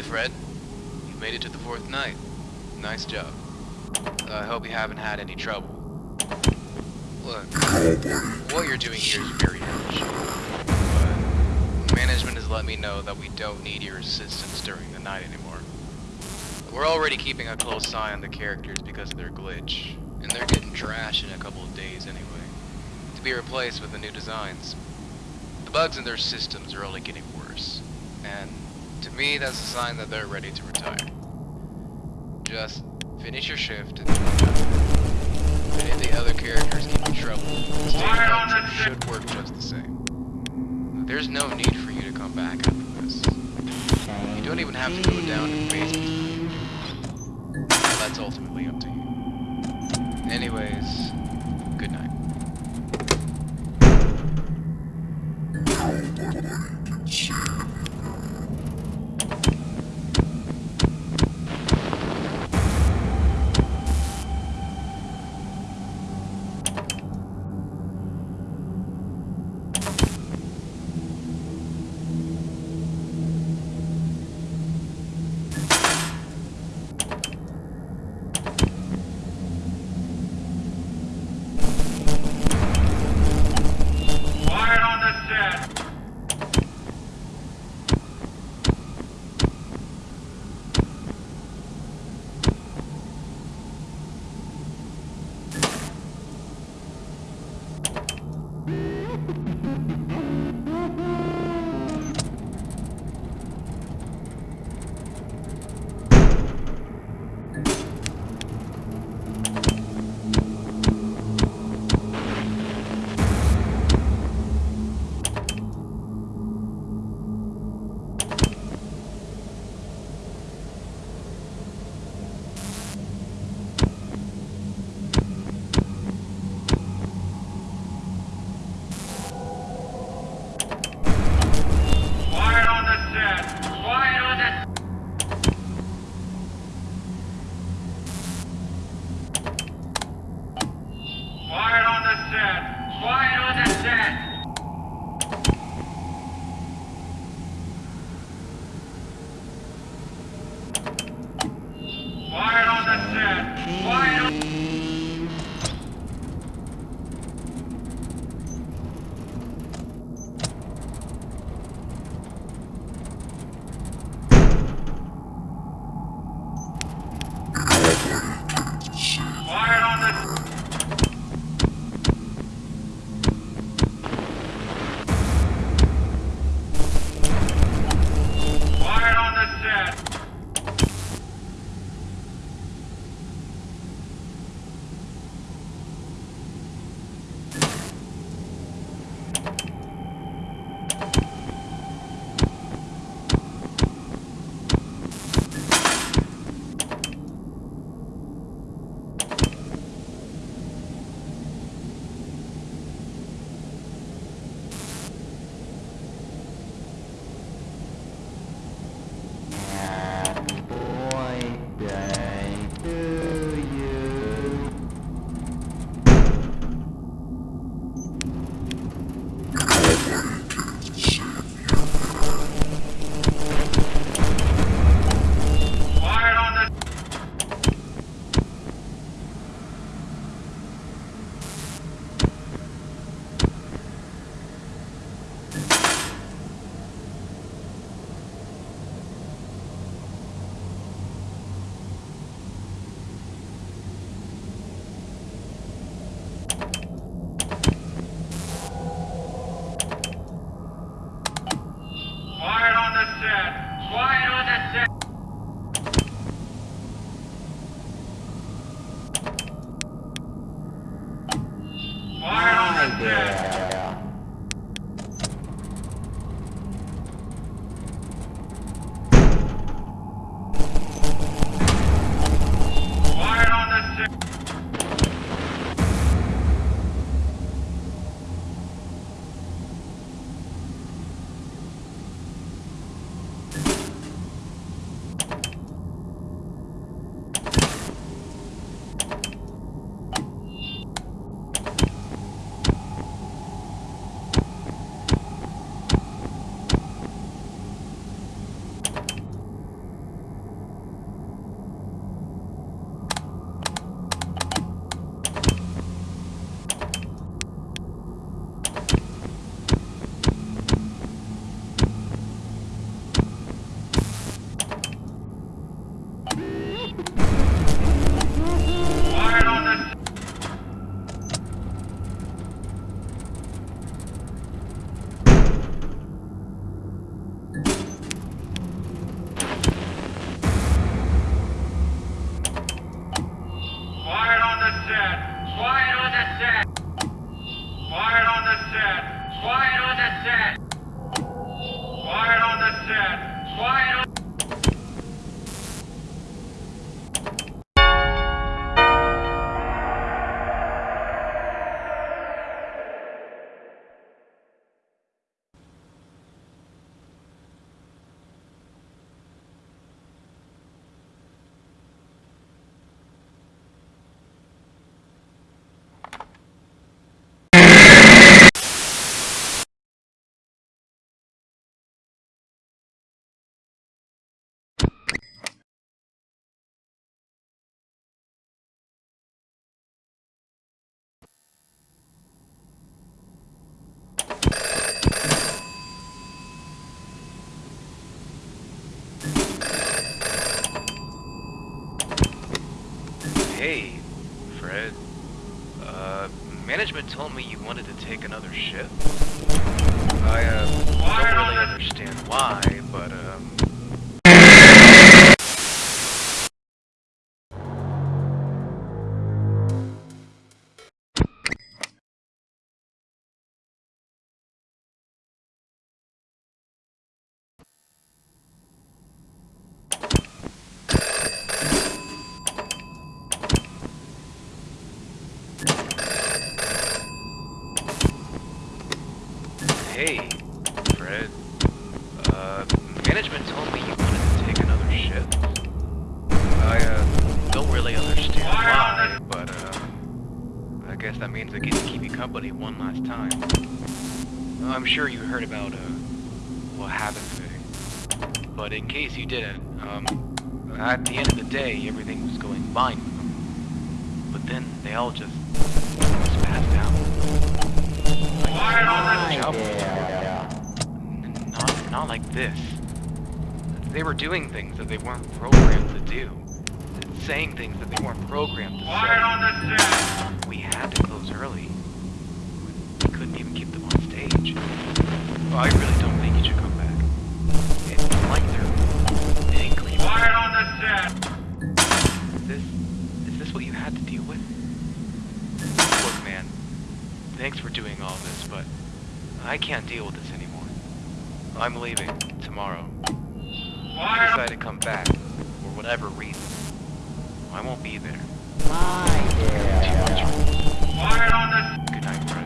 Hey, Fred. You made it to the fourth night. Nice job. Uh, I hope you haven't had any trouble. Look, what you're doing here is very urgent. But management has let me know that we don't need your assistance during the night anymore. We're already keeping a close eye on the characters because of their glitch, and they're getting trash in a couple of days anyway, to be replaced with the new designs. The bugs in their systems are only getting worse, to me that's a sign that they're ready to retire. Just finish your shift and if any of the other characters give you trouble, the stage function should work just the same. There's no need for you to come back after this. You don't even have to go down to basement. That's ultimately up to you. Anyways, Quiet on Hey, Fred. Uh, management told me you wanted to take another shift. I, uh, don't really understand I'm sure you heard about, uh, what happened today. But in case you didn't, um, at the end of the day, everything was going fine. But then they all just, just passed out. Quiet on the Job. Yeah. N- Not, not like this. They were doing things that they weren't programmed to do. Saying things that they weren't programmed to say. on the set. We had to close early. We couldn't even keep them on stage. I really don't think you should come back. It's like they're angry. Quiet on the set. Is this, is this what you had to deal with? Look, man. Thanks for doing all this, but I can't deal with this anymore. I'm leaving tomorrow. Quiet on decide to come back for whatever reason, I won't be there. There. Quiet on the Good night, Fred.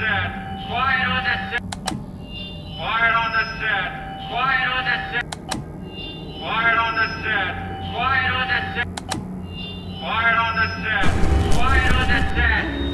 Set. Quiet on the set. Quiet on the set. Quiet on the set. Quiet on the set. Quiet on the set. Quiet on the set. Quiet on the set.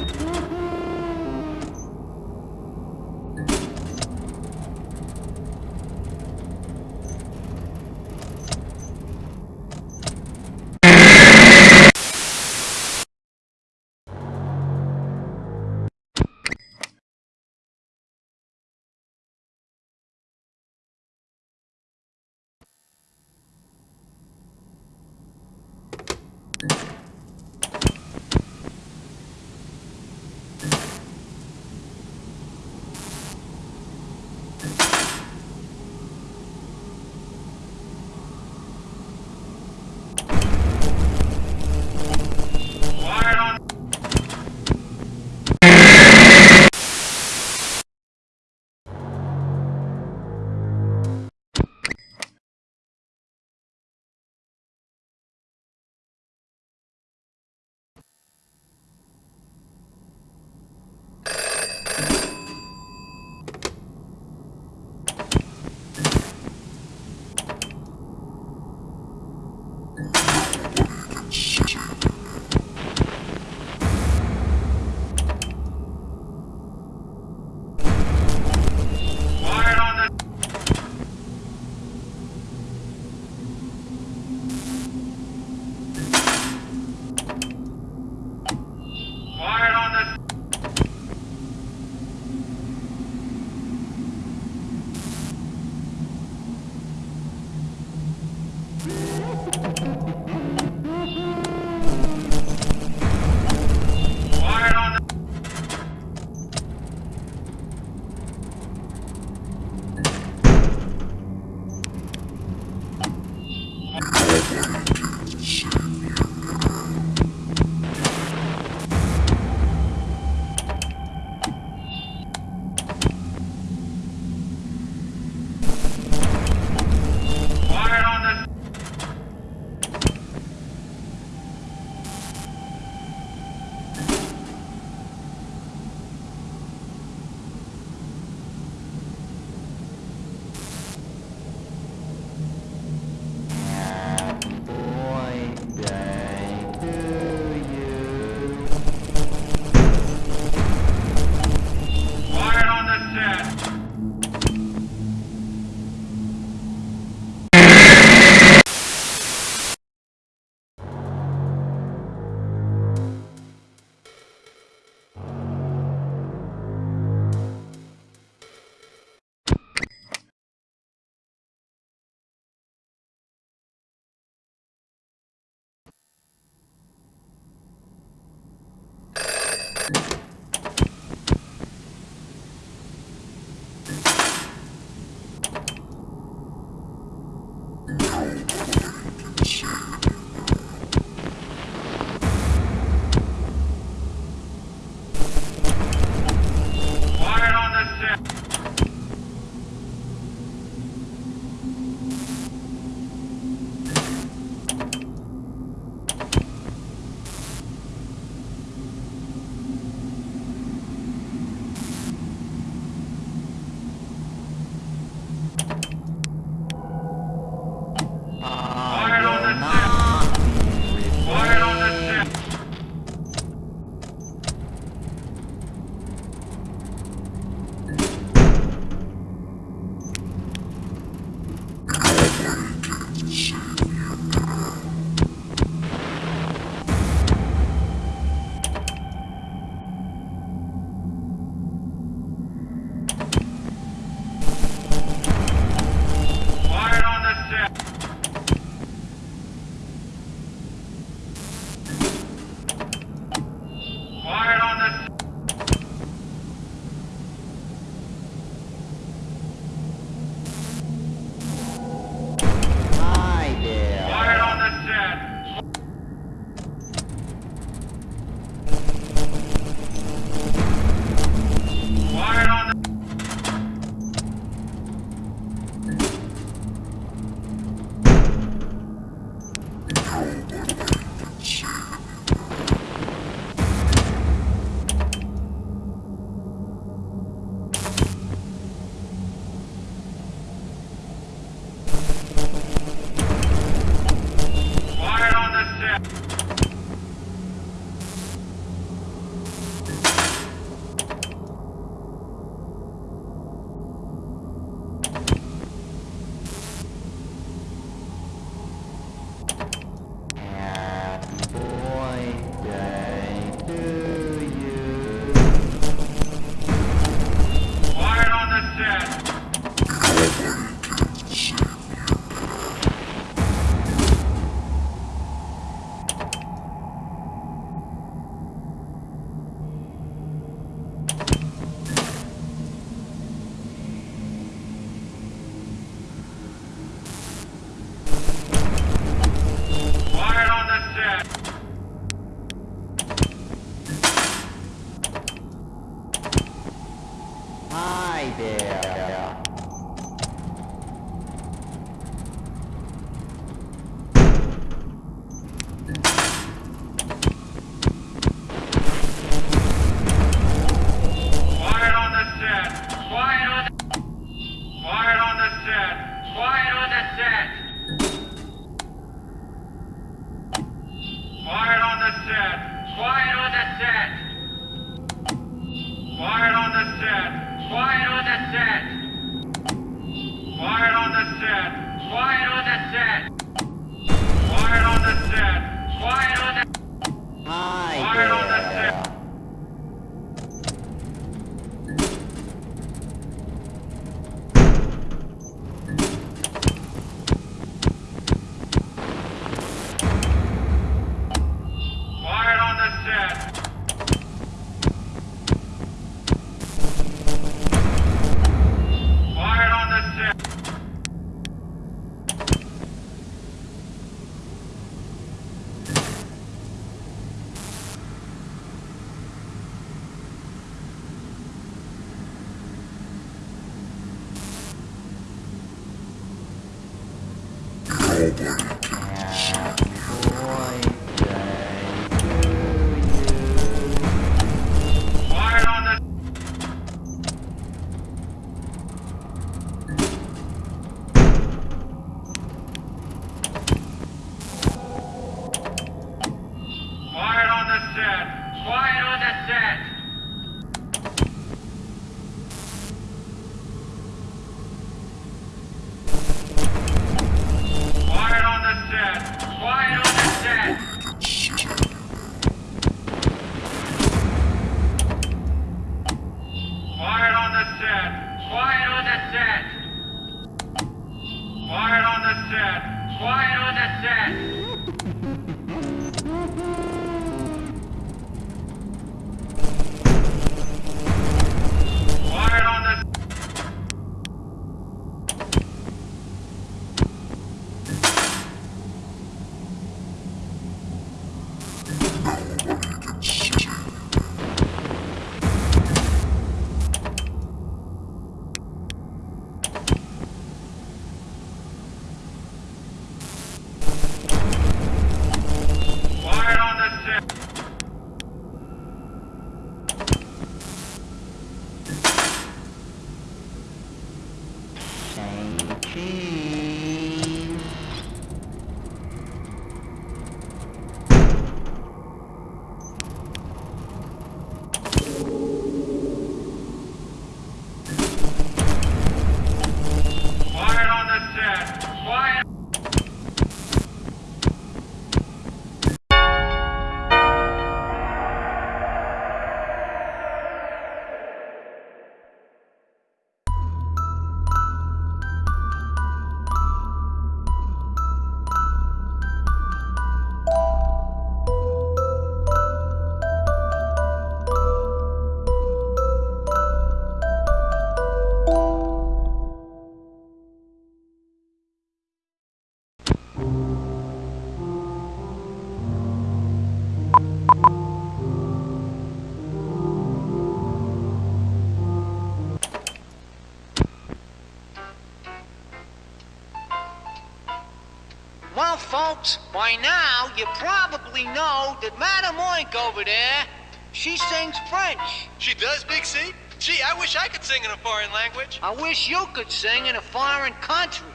Folks, by now you probably know that Madame Oink over there, she sings French. She does, Big C? Gee, I wish I could sing in a foreign language. I wish you could sing in a foreign country.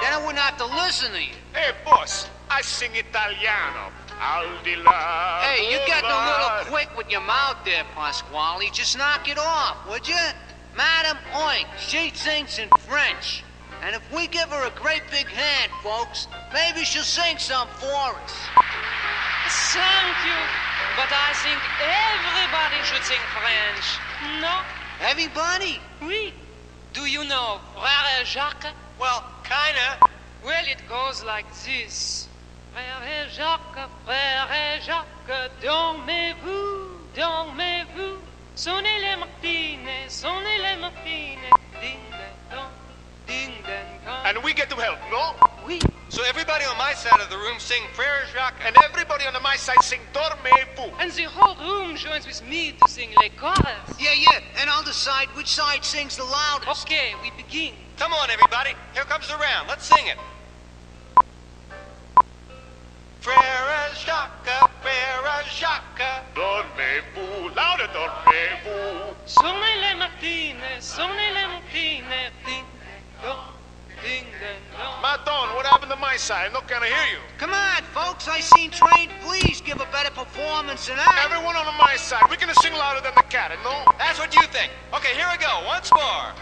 Then I wouldn't have to listen to you. Hey, boss, I sing Italiano. Al di là. Hey, you got a little quick with your mouth there, Pasquale. Just knock it off, would you? Madame Oink, she sings in French. And if we give her a great big hand, folks, maybe she'll sing some for us. Thank you. But I think everybody should sing French. No? Everybody? Oui. Do you know Frère Jacques? Well, kinda. Well, it goes like this. Frère Jacques, Frère Jacques, dormez-vous, dormez-vous. Sonnez les martines, sonnez les martines. Ding And we get to help, no? Oui. So everybody on my side of the room sing Frere Jacques. And everybody on the my side sing Dormez-vous. And the whole room joins with me to sing les chorus. Yeah, yeah, and I'll decide which side sings the loudest. Okay, we begin. Come on, everybody. Here comes the round. Let's sing it. Frere Jacques, Frere Jacques. Dormez-vous, louder, dormez-vous. Sono le mattine, sono le mattine, ding dong, ding ding dong. What happened to my side? I'm not gonna hear you. Come on, folks, I seen Train. Please give a better performance than that. Everyone on my side, we're gonna sing louder than the cat, and no? That's what you think. Okay, here we go. Once more.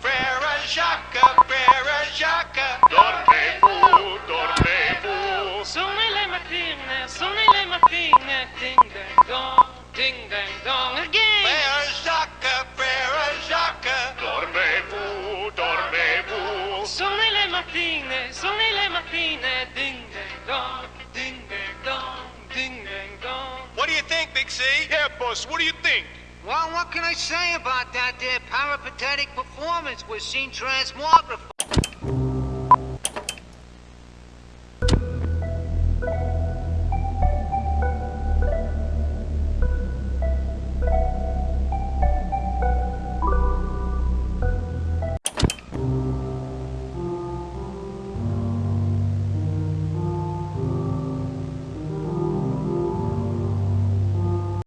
Frere Jacques, Frere Jacques. Dormez-vous, dormez-vous. Sono le mattine, sono le mattine, ding ding dong, ding ding dong again. Think, Big C? Yeah, boss, what do you think? Well, what can I say about that there peripatetic performance with scene transmography?